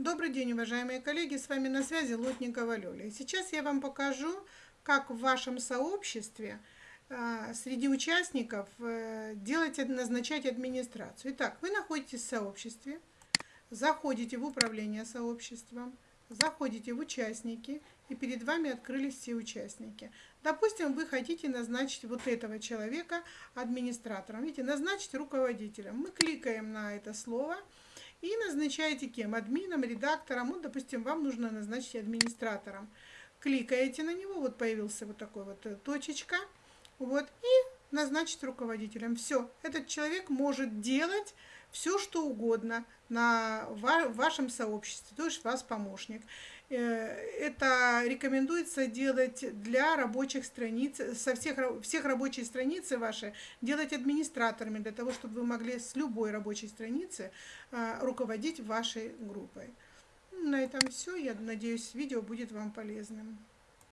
Добрый день, уважаемые коллеги, с вами на связи Лотникова Лёля. Сейчас я вам покажу, как в вашем сообществе э, среди участников э, делать, назначать администрацию. Итак, вы находитесь в сообществе, заходите в управление сообществом, заходите в участники, и перед вами открылись все участники. Допустим, вы хотите назначить вот этого человека администратором. Видите, назначить руководителем. Мы кликаем на это слово – и назначаете кем? Админом, редактором. Вот, допустим, вам нужно назначить администратором. Кликаете на него, вот появился вот такой вот э, точечка. Вот, и назначить руководителем. Все, этот человек может делать все, что угодно на вашем сообществе, то есть вас помощник. Э, это рекомендуется делать для рабочих страниц, со всех, всех рабочие страницы ваши, делать администраторами, для того, чтобы вы могли с любой рабочей страницы э, руководить вашей группой. На этом все. Я надеюсь, видео будет вам полезным.